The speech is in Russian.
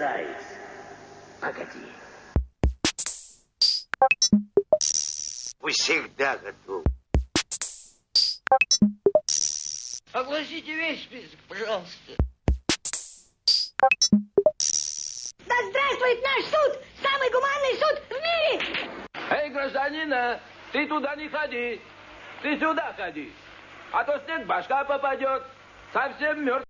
заяц. Погоди. Вы всегда готовы. Огласите весь список, пожалуйста. Да здравствует наш суд! Самый гуманный суд в мире! Эй, гражданина, ты туда не ходи. Ты сюда ходи. А то снег башка попадет. Совсем мертв.